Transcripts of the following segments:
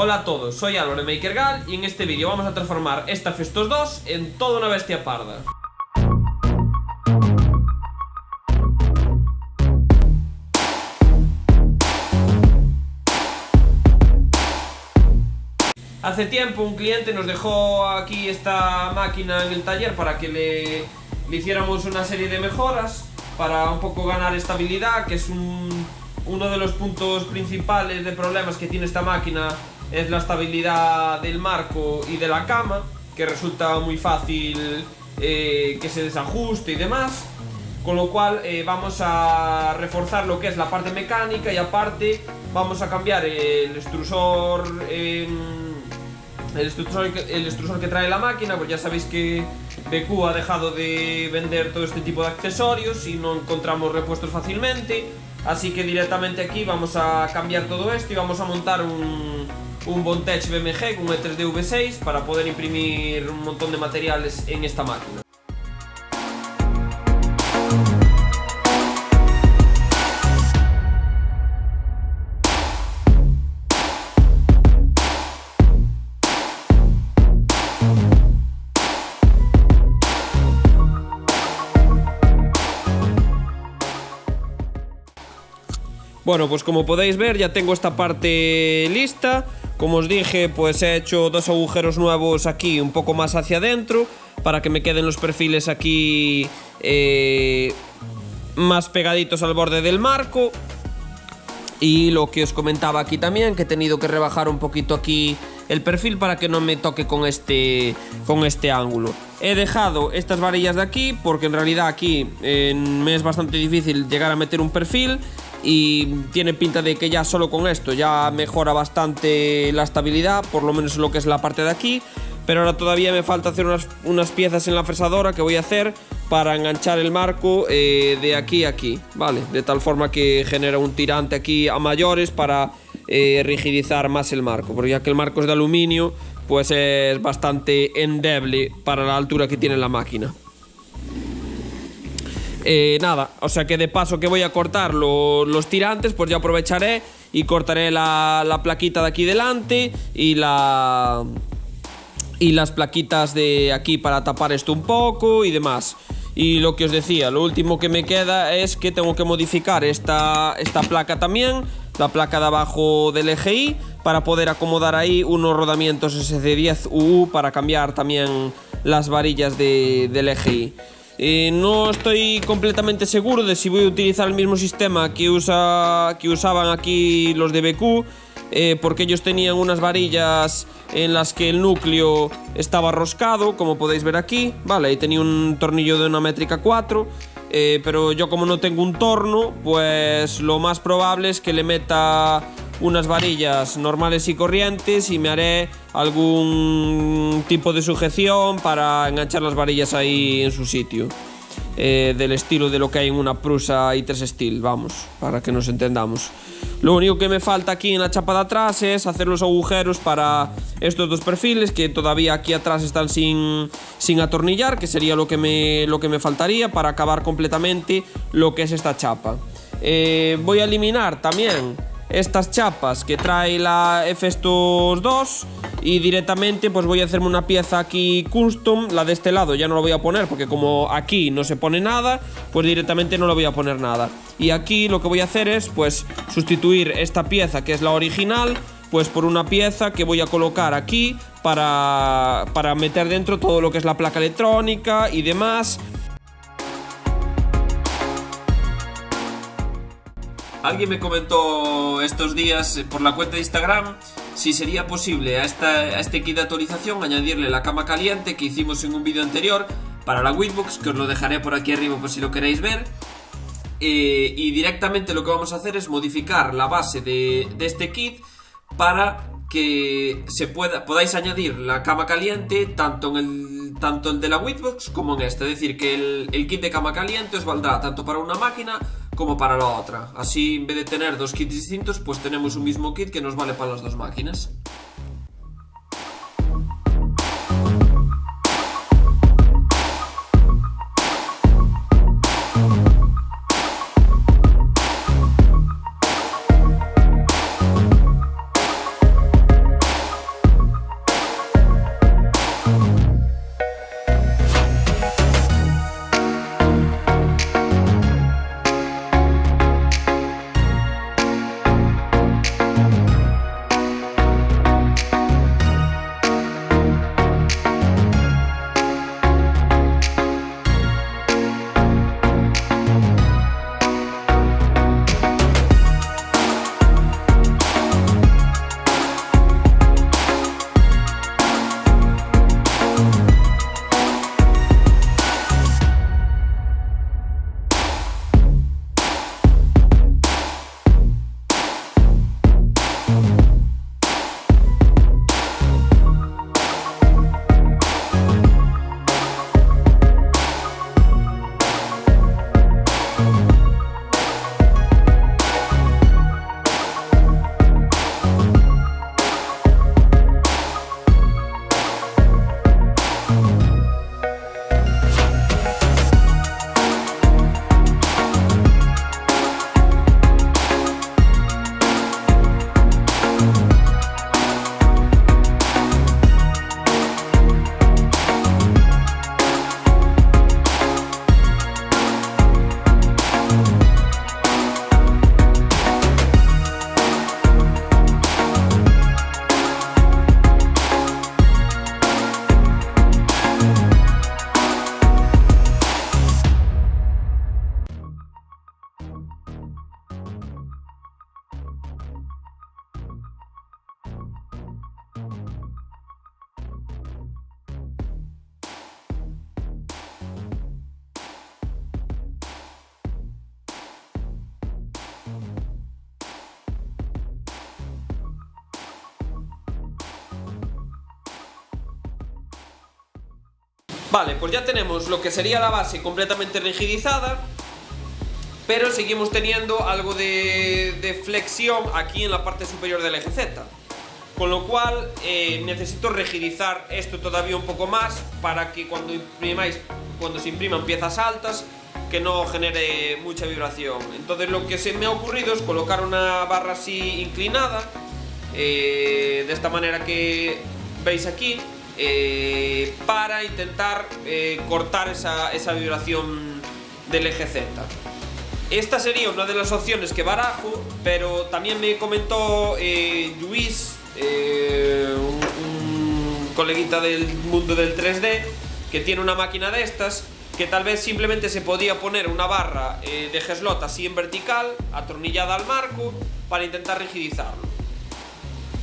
Hola a todos, soy Álvaro MakerGal y en este vídeo vamos a transformar esta Festos 2 en toda una bestia parda. Hace tiempo un cliente nos dejó aquí esta máquina en el taller para que le, hiciéramos una serie de mejoras para un poco ganar estabilidad, que es un, uno de los puntos principales de problemas que tiene esta máquina es la estabilidad del marco y de la cama, que resulta muy fácil eh, que se desajuste y demás. Con lo cual eh, vamos a reforzar lo que es la parte mecánica y aparte vamos a cambiar el extrusor, el, extrusor el extrusor que trae la máquina, pues ya sabéis que BQ ha dejado de vender todo este tipo de accesorios y no encontramos repuestos fácilmente. Así que directamente aquí vamos a cambiar todo esto y vamos a montar un, un Bontech BMG con un E3D V6 para poder imprimir un montón de materiales en esta máquina. Bueno, pues como podéis ver ya tengo esta parte lista Como os dije, pues he hecho dos agujeros nuevos aquí un poco más hacia adentro Para que me queden los perfiles aquí eh, más pegaditos al borde del marco y lo que os comentaba aquí también, que he tenido que rebajar un poquito aquí el perfil para que no me toque con este, con este ángulo. He dejado estas varillas de aquí porque en realidad aquí me es bastante difícil llegar a meter un perfil y tiene pinta de que ya solo con esto ya mejora bastante la estabilidad, por lo menos lo que es la parte de aquí. Pero ahora todavía me falta hacer unas, unas piezas en la fresadora que voy a hacer para enganchar el marco eh, de aquí a aquí, ¿vale? De tal forma que genera un tirante aquí a mayores para eh, rigidizar más el marco, porque ya que el marco es de aluminio, pues es bastante endeble para la altura que tiene la máquina. Eh, nada, o sea que de paso que voy a cortar los tirantes, pues ya aprovecharé y cortaré la, plaquita de aquí delante y la y las plaquitas de aquí para tapar esto un poco y demás. Y lo que os decía, lo último que me queda es que tengo que modificar esta, esta placa también, la placa de abajo del EGI, para poder acomodar ahí unos rodamientos SC10UU para cambiar también las varillas de, del EGI. Eh, no estoy completamente seguro de si voy a utilizar el mismo sistema que, usa, que usaban aquí los de BQ, eh, porque ellos tenían unas varillas en las que el núcleo estaba roscado, como podéis ver aquí, vale, y tenía un tornillo de una métrica 4, eh, pero yo como no tengo un torno, pues lo más probable es que le meta unas varillas normales y corrientes y me haré algún tipo de sujeción para enganchar las varillas ahí en su sitio. Eh, del estilo de lo que hay en una Prusa i3 Steel, vamos, para que nos entendamos. Lo único que me falta aquí en la chapa de atrás es hacer los agujeros para estos dos perfiles que todavía aquí atrás están sin, sin atornillar, que sería lo que, me, lo que me faltaría para acabar completamente lo que es esta chapa. Eh, voy a eliminar también estas chapas que trae la Festos 2 y directamente pues voy a hacerme una pieza aquí custom, la de este lado ya no lo voy a poner porque como aquí no se pone nada, pues directamente no lo voy a poner nada. Y aquí lo que voy a hacer es pues sustituir esta pieza que es la original pues por una pieza que voy a colocar aquí para, para meter dentro todo lo que es la placa electrónica y demás Alguien me comentó estos días por la cuenta de Instagram si sería posible a, este kit de actualización añadirle la cama caliente que hicimos en un vídeo anterior para la Witbox, que os lo dejaré por aquí arriba por si lo queréis ver. Eh, y directamente lo que vamos a hacer es modificar la base de, este kit para que se pueda, podáis añadir la cama caliente tanto en el, tanto el de la Witbox como en este. Es decir, que el, el kit de cama caliente os valdrá tanto para una máquina como para la otra. Así, en vez de tener dos kits distintos, pues tenemos un mismo kit que nos vale para las dos máquinas. Vale, pues ya tenemos lo que sería la base completamente rigidizada pero seguimos teniendo algo de, flexión aquí en la parte superior del eje Z. Con lo cual eh, necesito rigidizar esto todavía un poco más para que cuando imprimáis, cuando se impriman piezas altas, que no genere mucha vibración. Entonces lo que se me ha ocurrido es colocar una barra así inclinada, eh, de esta manera que veis aquí, eh, para intentar cortar esa, esa vibración del eje Z. Esta sería una de las opciones que barajo, pero también me comentó eh, Luis, eh, un, coleguita del mundo del 3D, que tiene una máquina de estas, que tal vez simplemente se podía poner una barra eh, de geslot así en vertical, atornillada al marco, para intentar rigidizarlo.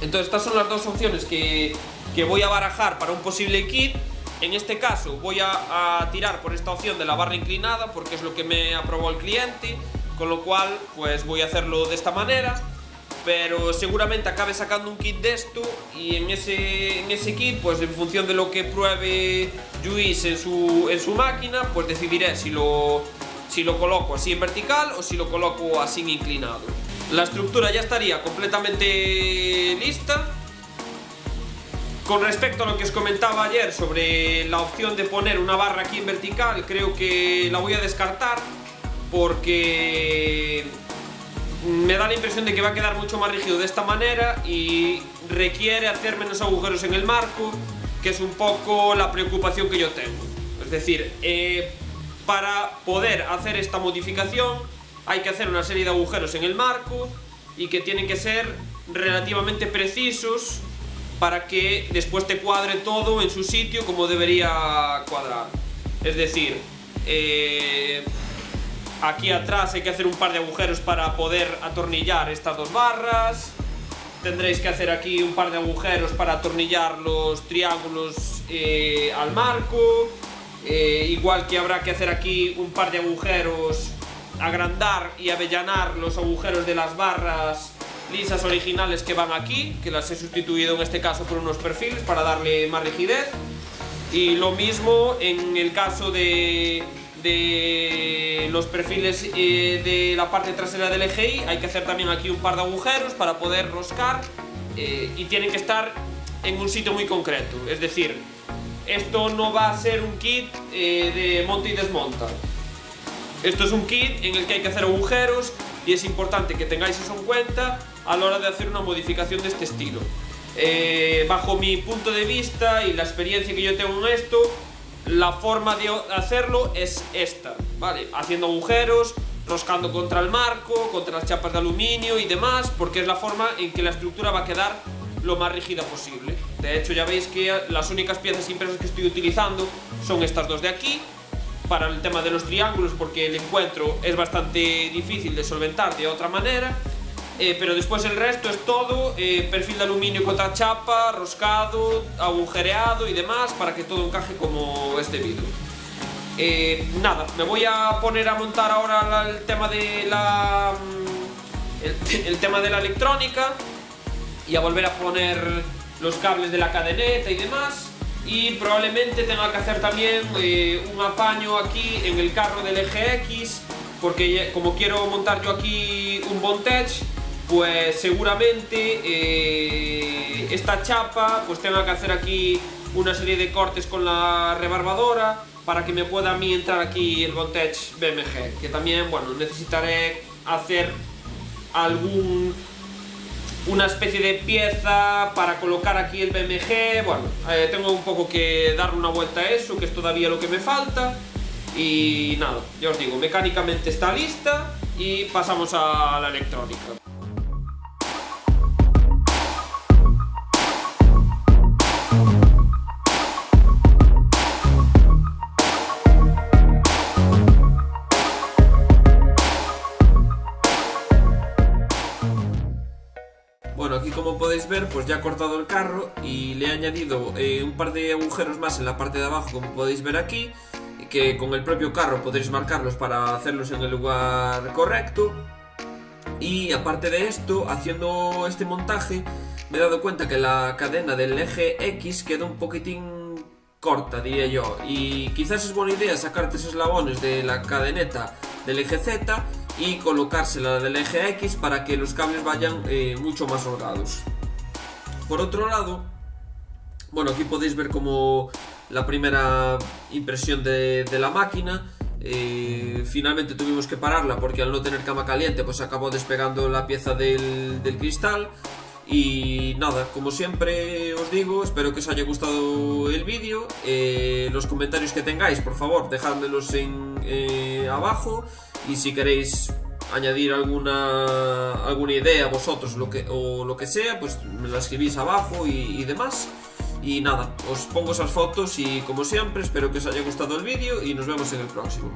Entonces estas son las dos opciones que, que voy a barajar para un posible kit en este caso voy a, tirar por esta opción de la barra inclinada porque es lo que me aprobó el cliente, con lo cual pues voy a hacerlo de esta manera pero seguramente acabe sacando un kit de esto y en ese, en ese kit, pues en función de lo que pruebe Luis en su, en su máquina, pues decidiré si lo, si lo coloco así en vertical o si lo coloco así en inclinado. La estructura ya estaría completamente lista con respecto a lo que os comentaba ayer sobre la opción de poner una barra aquí en vertical, creo que la voy a descartar porque me da la impresión de que va a quedar mucho más rígido de esta manera y requiere hacer menos agujeros en el marco, que es un poco la preocupación que yo tengo. Es decir, eh, para poder hacer esta modificación hay que hacer una serie de agujeros en el marco y que tienen que ser relativamente precisos para que después te cuadre todo en su sitio como debería cuadrar. Es decir, eh, aquí atrás hay que hacer un par de agujeros para poder atornillar estas dos barras. Tendréis que hacer aquí un par de agujeros para atornillar los triángulos eh, al marco. Eh, igual que habrá que hacer aquí un par de agujeros, agrandar y avellanar los agujeros de las barras lisas originales que van aquí, que las he sustituido en este caso por unos perfiles para darle más rigidez. Y lo mismo en el caso de, los perfiles eh, de la parte trasera del EGI, hay que hacer también aquí un par de agujeros para poder roscar eh, y tienen que estar en un sitio muy concreto. Es decir, esto no va a ser un kit eh, de monta y desmonta. Esto es un kit en el que hay que hacer agujeros y es importante que tengáis eso en cuenta a la hora de hacer una modificación de este estilo. Eh, bajo mi punto de vista y la experiencia que yo tengo en esto, la forma de hacerlo es esta, ¿vale? Haciendo agujeros, roscando contra el marco, contra las chapas de aluminio y demás, porque es la forma en que la estructura va a quedar lo más rígida posible. De hecho, ya veis que las únicas piezas impresas que estoy utilizando son estas dos de aquí, para el tema de los triángulos, porque el encuentro es bastante difícil de solventar de otra manera. Eh, pero después el resto es todo eh, perfil de aluminio contra chapa, roscado, agujereado y demás para que todo encaje como es debido. Eh, nada, me voy a poner a montar ahora el tema de la mm, el, tema de la electrónica y a volver a poner los cables de la cadeneta y demás y probablemente tenga que hacer también un apaño aquí en el carro del eje X porque como quiero montar yo aquí un Bondage pues seguramente eh, esta chapa pues tenga que hacer aquí una serie de cortes con la rebarbadora para que me pueda a mí entrar aquí el Voltage BMG que también bueno necesitaré hacer algún una especie de pieza para colocar aquí el BMG bueno, eh, tengo un poco que darle una vuelta a eso que es todavía lo que me falta. Y nada, ya os digo, mecánicamente está lista y pasamos a la electrónica ver, pues ya he cortado el carro y le he añadido eh, un par de agujeros más en la parte de abajo, como podéis ver aquí, que con el propio carro podréis marcarlos para hacerlos en el lugar correcto. Y aparte de esto, haciendo este montaje, me he dado cuenta que la cadena del eje X queda un poquitín corta, diría yo. Y quizás es buena idea sacarte esos eslabones de la cadeneta del eje Z y colocársela del eje X para que los cables vayan eh, mucho más holgados. Por otro lado, bueno, aquí podéis ver como la primera impresión de, la máquina. Eh, finalmente tuvimos que pararla porque al no tener cama caliente pues acabó despegando la pieza del, del cristal y nada, como siempre os digo, espero que os haya gustado el vídeo. Eh, los comentarios que tengáis, por favor, dejádmelos en, eh, abajo. Y si queréis añadir alguna, alguna idea vosotros lo que, o lo que sea, pues me la escribís abajo y, y demás. Y nada, os pongo esas fotos y como siempre, espero que os haya gustado el vídeo y nos vemos en el próximo.